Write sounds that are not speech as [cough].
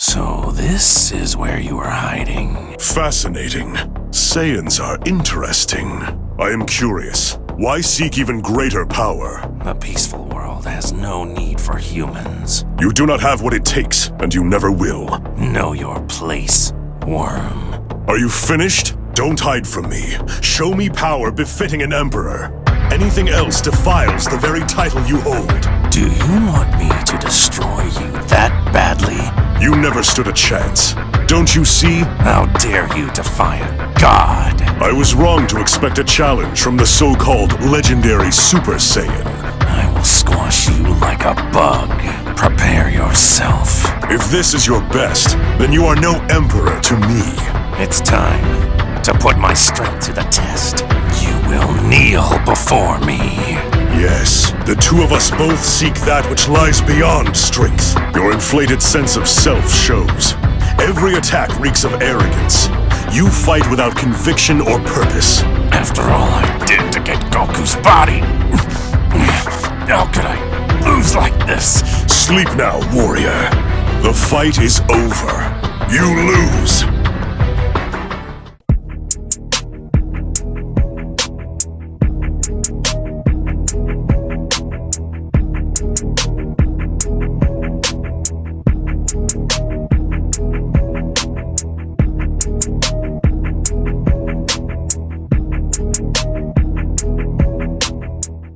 So this is where you are hiding. Fascinating. Saiyans are interesting. I am curious. Why seek even greater power? The peaceful world has no need for humans. You do not have what it takes, and you never will. Know your place, worm. Are you finished? Don't hide from me. Show me power befitting an emperor. Anything else defiles the very title you hold. Do you want me to destroy you that badly? You never stood a chance. Don't you see? How dare you defy a god? I was wrong to expect a challenge from the so-called legendary Super Saiyan. I will squash you like a bug. Prepare yourself. If this is your best, then you are no emperor to me. It's time to put my strength to the test. You will kneel before me. Yes, the two of us both seek that which lies beyond strength. Your inflated sense of self shows. Every attack reeks of arrogance. You fight without conviction or purpose. After all I did to get Goku's body, [laughs] how could I lose like this? Sleep now, warrior. The fight is over. You lose.